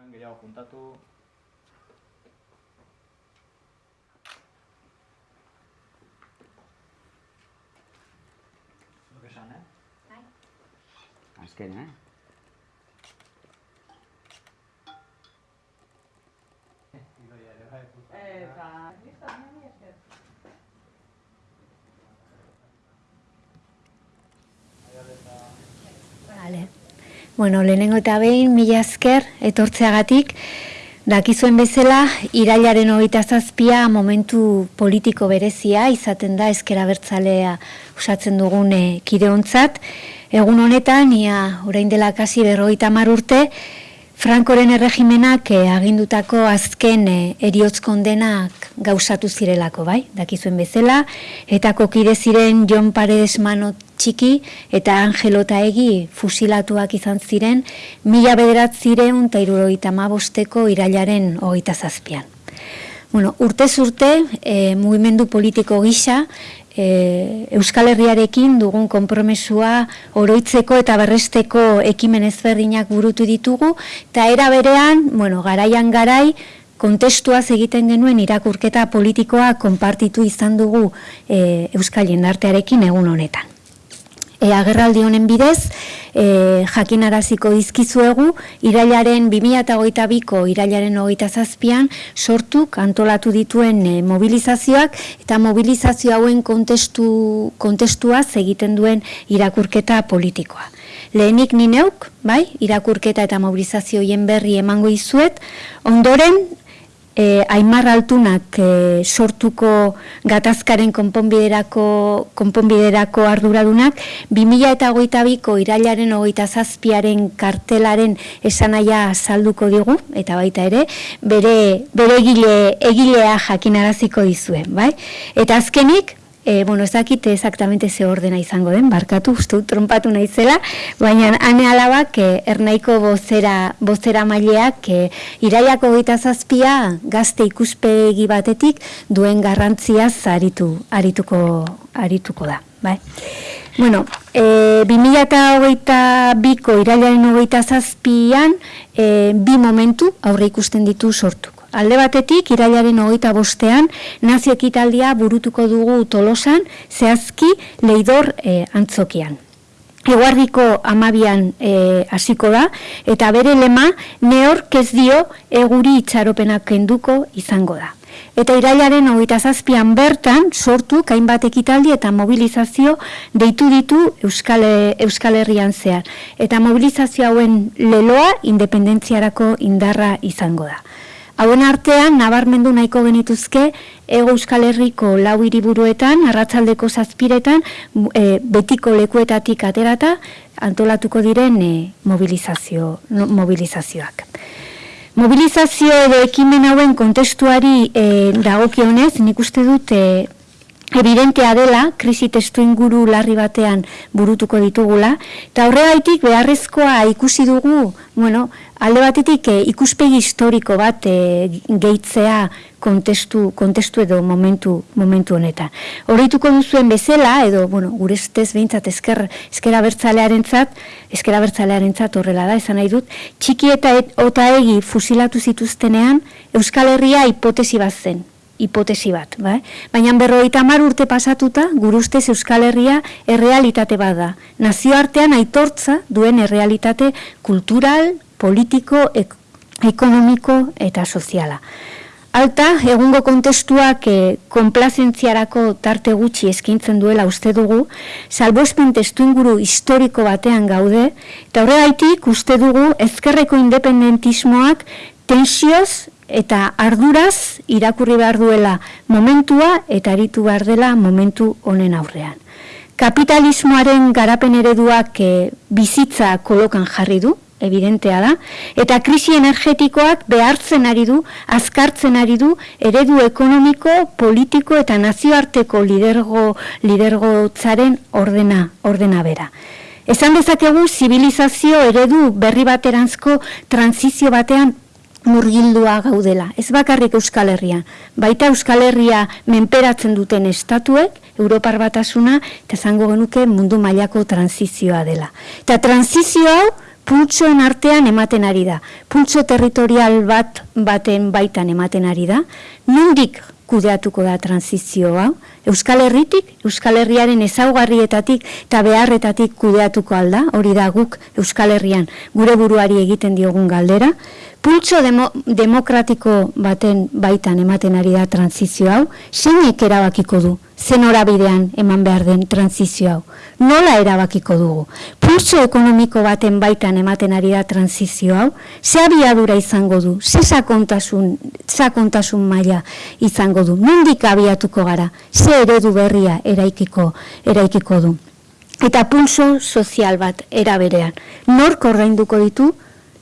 zuen gehiago juntatu. Zuk esan, eh? Azken, eh? Idoia ere bai. Eta, listo, nire esker. Aiale eta... Vale. Bueno, lehenengo eta behin, mila esker, etortzeagatik, dakizuen bezala, irailaren hogeita zazpia momentu politiko berezia, izaten da ezkera bertzalea usatzen dugune kideontzat. Egun honetan, ia orain dela kasi berrogeita mar urte, Frankoren erregimenak eh, agindutako azken eh, eriotz kondenak gauzatu zirelako, bai? Dakizuen bezala, eta kokide ziren Jon Paredes Mano txiki eta Angelota egi fusilatuak izan ziren mila bederat ziren eta irurogeita mabosteko irailaren hogeita zazpian. Bueno, urtez urte, e, mugimendu politiko gisa, e, Euskal Herriarekin dugun konpromesua oroitzeko eta berresteko ekimen ezberdinak burutu ditugu, eta era berean, bueno, garaian garai, kontestuaz egiten genuen irakurketa politikoa konpartitu izan dugu e, Euskal Jendartearekin egun honetan. E, agerraldi honen bidez, e, jakinaraziko dizkizuegu, irailaren 2008ko irailaren hogeita zazpian, sortuk antolatu dituen e, mobilizazioak, eta mobilizazio hauen kontestu, kontestuaz egiten duen irakurketa politikoa. Lehenik ni neuk, bai, irakurketa eta mobilizazioien berri emango izuet, ondoren e, Aimar Altunak e, sortuko gatazkaren konponbiderako, konponbiderako arduradunak 2008ko irailaren hogeita zazpiaren kartelaren esanaia salduko digu, eta baita ere, bere, bere egile, egilea jakinaraziko dizuen, bai? Eta azkenik, E, bueno, ez dakit exactamente ze ordena izango den, barkatu, uste trompatu naizela, baina ane alabak e, ernaiko bozera, bozera maileak e, iraiako gaita zazpia gazte ikuspegi batetik duen garrantzia aritu, arituko, arituko da. Bai. Bueno, e, 2008 biko irailaren hogeita zazpian e, bi momentu aurre ikusten ditu sortuko. Alde batetik, irailaren hogeita bostean, nazio ekitaldia burutuko dugu tolosan, zehazki leidor e, antzokian. Eguardiko amabian hasiko da, eta bere lema, neork ez dio eguri itxaropenak kenduko izango da. Eta irailaren hogeita zazpian bertan, sortu hainbat ekitaldi eta mobilizazio deitu ditu Euskal, Euskal Herrian zehar. Eta mobilizazio hauen leloa independentziarako indarra izango da. Hauen artean, nabarmendu nahiko genituzke, ego euskal herriko lau hiriburuetan, arratzaldeko zazpiretan, e, betiko lekuetatik aterata, antolatuko diren e, mobilizazio, mobilizazioak. Mobilizazio edo ekimen hauen kontestuari e, dagokionez, nik uste dut, e, evidentea dela, krisi testu inguru larri batean burutuko ditugula, eta horregaitik beharrezkoa ikusi dugu, bueno, alde batetik e, ikuspegi historiko bat e, gehitzea kontestu, kontestu edo momentu, momentu honetan. Horreituko duzuen bezala, edo, bueno, gure estez behintzat esker, eskera bertzalearen zat, eskera bertzalearen zat horrela da, esan nahi dut, txiki eta et, ota egi fusilatu zituztenean, Euskal Herria hipotesi bat zen, hipotesi bat, bai? Baina berroita mar urte pasatuta, gurustez Euskal Herria errealitate bada. Nazioartean aitortza duen errealitate kultural, politiko, ek ekonomiko eta soziala. Alta, egungo kontestuak e, konplazentziarako tarte gutxi eskintzen duela uste dugu, salbospen testu inguru historiko batean gaude, eta horregaitik uste dugu ezkerreko independentismoak tensioz eta arduraz irakurri behar duela momentua eta aritu behar dela momentu honen aurrean. Kapitalismoaren garapen ereduak e, bizitza kolokan jarri du, evidentea da, eta krisi energetikoak behartzen ari du, azkartzen ari du, eredu ekonomiko, politiko eta nazioarteko lidergo, lidergo zaren ordena, ordena bera. Esan dezakegu, zibilizazio eredu berri bateranzko transizio batean murgildua gaudela. Ez bakarrik Euskal Herria. Baita Euskal Herria menperatzen duten estatuek, Europar batasuna, eta zango genuke mundu mailako transizioa dela. Eta transizio hau, pultsoen artean ematen ari da. Pultso territorial bat baten baitan ematen ari da. Nundik kudeatuko da transizioa. Euskal Herritik, Euskal Herriaren ezaugarrietatik eta beharretatik kudeatuko alda, hori da guk Euskal Herrian gure buruari egiten diogun galdera. Pultso demo, demokratiko baten baitan ematen ari da transizio hau, zeinek erabakiko du, zen bidean eman behar den transizio hau. Nola erabakiko dugu? Pultso ekonomiko baten baitan ematen ari da transizio hau, ze abiadura izango du, ze sakontasun, sakontasun maila izango du, nondik abiatuko gara, ze eredu berria eraikiko, eraikiko du. Eta pulso sozial bat eraberean. Nork ordainduko ditu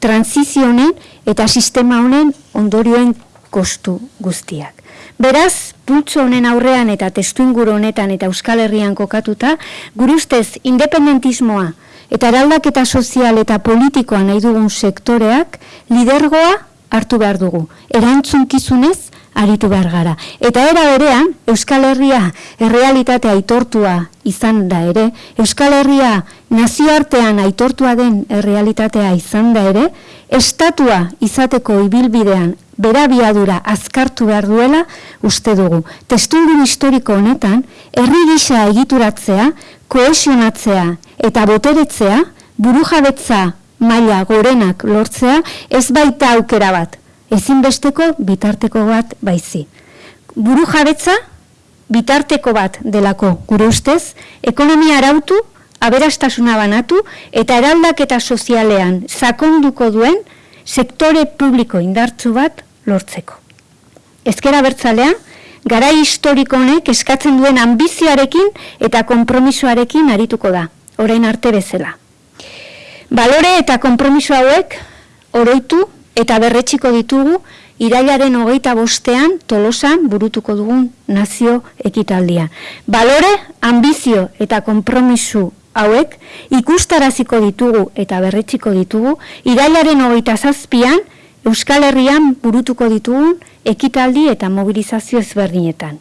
transizionen eta sistema honen ondorioen kostu guztiak. Beraz, pultzo honen aurrean eta testu inguru honetan eta Euskal Herrian kokatuta, gure ustez independentismoa eta eraldaketa sozial eta politikoa nahi dugun sektoreak lidergoa hartu behar dugu. Erantzunkizunez aritu behar gara. Eta era berean, Euskal Herria errealitatea aitortua izan da ere, Euskal Herria nazioartean aitortua den errealitatea izan da ere, estatua izateko ibilbidean berabiadura azkartu behar duela uste dugu. Testungun historiko honetan, herri gisa egituratzea, koesionatzea eta boteretzea, burujabetza maila gorenak lortzea, ez baita aukera bat, ezinbesteko bitarteko bat baizi. Buru jabetza, bitarteko bat delako gure ustez, ekonomia arautu, aberastasuna banatu eta eraldak eta sozialean sakonduko duen sektore publiko indartzu bat lortzeko. Ezkera bertzalean, gara historiko honek eskatzen duen ambizioarekin eta konpromisoarekin arituko da, orain arte bezala. Balore eta konpromiso hauek oroitu eta berretxiko ditugu irailaren hogeita bostean tolosan burutuko dugun nazio ekitaldia. Balore, ambizio eta konpromisu hauek ikustaraziko ditugu eta berretxiko ditugu irailaren hogeita zazpian Euskal Herrian burutuko ditugun ekitaldi eta mobilizazio ezberdinetan.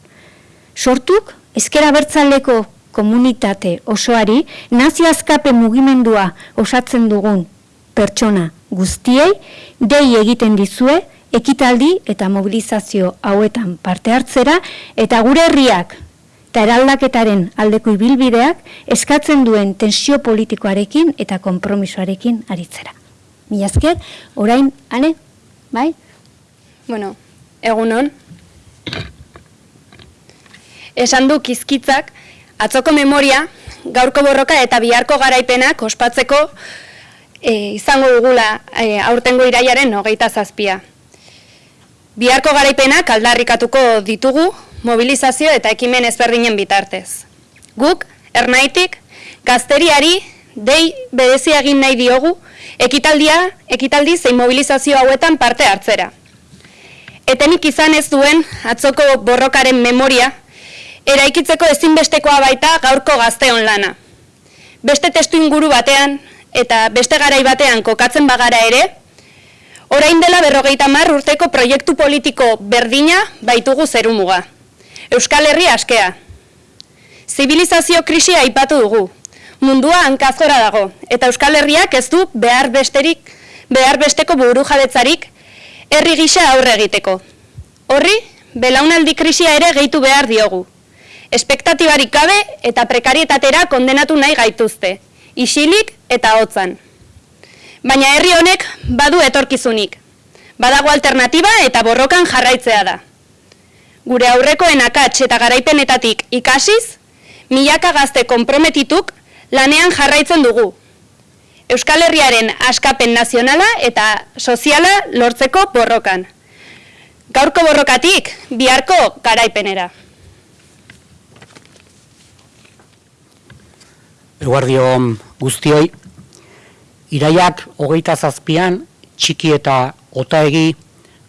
Sortuk, ezkera bertzaleko komunitate osoari nazio azkape mugimendua osatzen dugun pertsona guztiei dei egiten dizue ekitaldi eta mobilizazio hauetan parte hartzera eta gure herriak eta eraldaketaren aldeko ibilbideak eskatzen duen tensio politikoarekin eta konpromisoarekin aritzera. Mila esker, orain, ane, bai? Bueno, egunon. Esan du kizkitzak, atzoko memoria, gaurko borroka eta biharko garaipenak ospatzeko e, izango dugula e, aurtengo iraiaren hogeita zazpia. Biharko garaipenak aldarrikatuko ditugu mobilizazio eta ekimen ezberdinen bitartez. Guk, ernaitik, gazteriari, dei bedezi egin nahi diogu, ekitaldia, ekitaldi zein mobilizazio hauetan parte hartzera. Etenik izan ez duen atzoko borrokaren memoria, eraikitzeko ezinbestekoa baita gaurko gazteon lana. Beste testu inguru batean, eta beste garai batean kokatzen bagara ere, orain dela berrogeita mar urteko proiektu politiko berdina baitugu zerumuga. Euskal Herri askea. Zibilizazio krisia aipatu dugu. Mundua hankazora dago, eta Euskal Herriak ez du behar besterik, behar besteko buru jabetzarik herri gisa aurre egiteko. Horri, belaunaldi krisia ere gehitu behar diogu. Espektatibarik gabe eta prekarietatera kondenatu nahi gaituzte isilik eta hotzan. Baina herri honek badu etorkizunik. Badago alternatiba eta borrokan jarraitzea da. Gure aurrekoen akats eta garaipenetatik ikasiz, milaka gazte konprometituk lanean jarraitzen dugu. Euskal Herriaren askapen nazionala eta soziala lortzeko borrokan. Gaurko borrokatik, biharko garaipenera. Eguardio guztioi, iraiak hogeita zazpian, txiki eta otaegi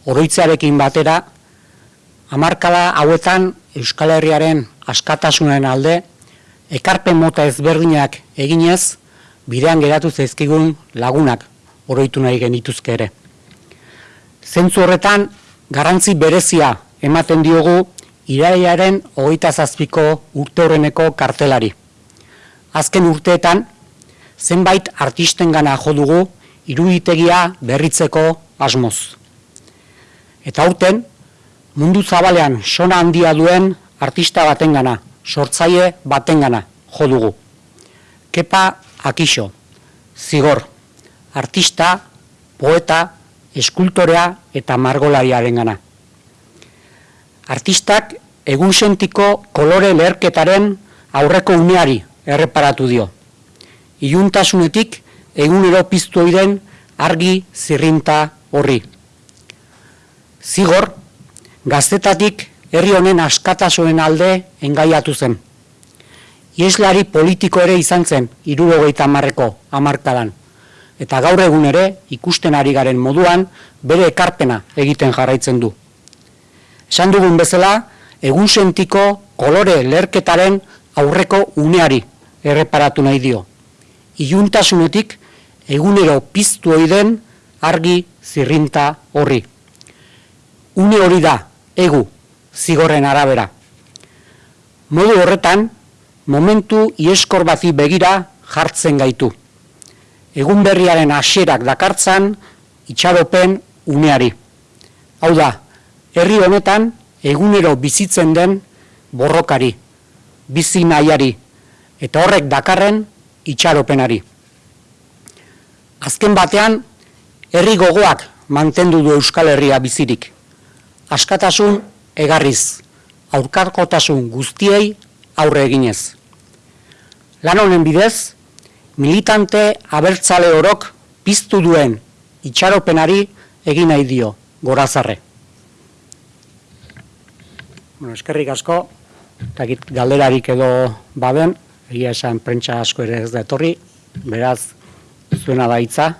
oroitzearekin batera, hamarkada hauetan Euskal Herriaren askatasunen alde, ekarpen mota ezberdinak eginez, bidean geratu zaizkigun lagunak oroitu nahi genituzke ere. Zentzu horretan, garrantzi berezia ematen diogu iraiaren hogeita zazpiko urte horreneko kartelari azken urteetan zenbait artisten gana jo dugu iruditegia berritzeko asmoz. Eta aurten, mundu zabalean sona handia duen artista batengana, sortzaile batengana jo dugu. Kepa Akixo, zigor, artista, poeta, eskultorea eta margolariaren gana. Artistak egun sentiko kolore leherketaren aurreko uneari erreparatu dio. Iuntasunetik egunero piztu oiden argi zirrinta horri. Zigor, gaztetatik herri honen askatasoen alde engaiatu zen. Ieslari politiko ere izan zen irurogeita marreko amarkadan. Eta gaur egun ere ikusten ari garen moduan bere ekarpena egiten jarraitzen du. Esan dugun bezala, egun sentiko kolore lerketaren aurreko uneari erreparatu nahi dio. Iuntasunetik egunero piztu oiden argi zirrinta horri. Une hori da, egu, zigorren arabera. Modu horretan, momentu ieskor bazi begira jartzen gaitu. Egun berriaren aserak dakartzan, itxaropen uneari. Hau da, herri honetan, egunero bizitzen den borrokari, bizi nahiari, eta horrek dakarren itxaropenari. Azken batean, herri gogoak mantendu du Euskal Herria bizirik. Askatasun egarriz, aurkarkotasun guztiei aurre eginez. Lan honen bidez, militante abertzale orok piztu duen itxaropenari egin nahi dio, gorazarre. Bueno, eskerrik asko, eta galderarik edo baden, egia esan prentsa asko ere ez da etorri, beraz, zuena da hitza.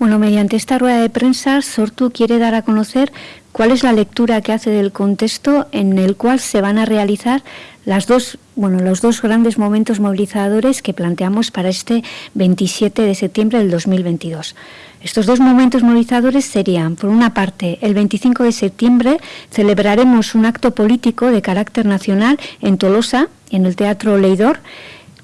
Bueno, mediante esta rueda de prensa, Sortu quiere dar a conocer cuál es la lectura que hace del contexto en el cual se van a realizar las dos, bueno, los dos grandes momentos movilizadores que planteamos para este 27 de septiembre del 2022. Estos dos momentos movilizadores serían, por una parte, el 25 de septiembre celebraremos un acto político de carácter nacional en Tolosa, en el Teatro Leidor,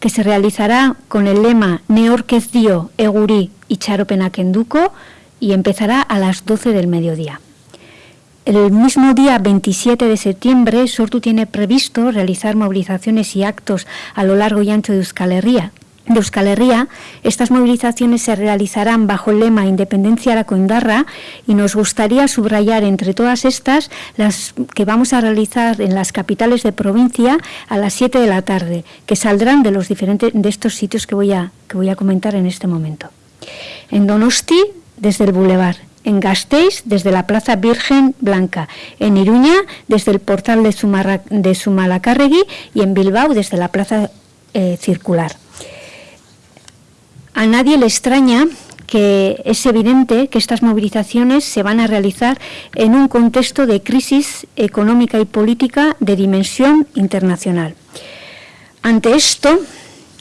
que se realizará con el lema Neorquez Dio, Eguri y Charopenakenduko y empezará a las 12 del mediodía. El mismo día 27 de septiembre, Sortu tiene previsto realizar movilizaciones y actos a lo largo y ancho de Euskal Herria. De Euskal Herria, estas movilizaciones se realizarán bajo el lema Independencia a la Coindarra y nos gustaría subrayar entre todas estas las que vamos a realizar en las capitales de provincia a las 7 de la tarde, que saldrán de los diferentes de estos sitios que voy a, que voy a comentar en este momento. En Donosti, desde el Boulevard, en Gasteiz desde la Plaza Virgen Blanca, en Iruña desde el portal de, Sumarra, de Sumalacarregui y en Bilbao desde la Plaza eh, Circular. A nadie le extraña que es evidente que estas movilizaciones se van a realizar en un contexto de crisis económica y política de dimensión internacional. Ante esto,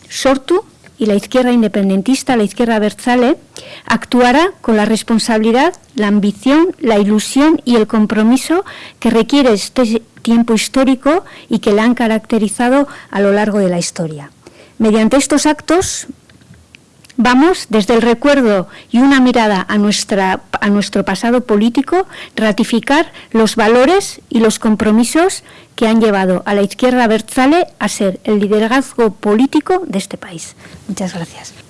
Sortu y la izquierda independentista, la izquierda Berzale, actuará con la responsabilidad, la ambición, la ilusión y el compromiso que requiere este tiempo histórico y que la han caracterizado a lo largo de la historia. Mediante estos actos vamos desde el recuerdo y una mirada a, nuestra, a nuestro pasado político, ratificar los valores y los compromisos que han llevado a la izquierda Berzale a ser el liderazgo político de este país. Muchas gracias.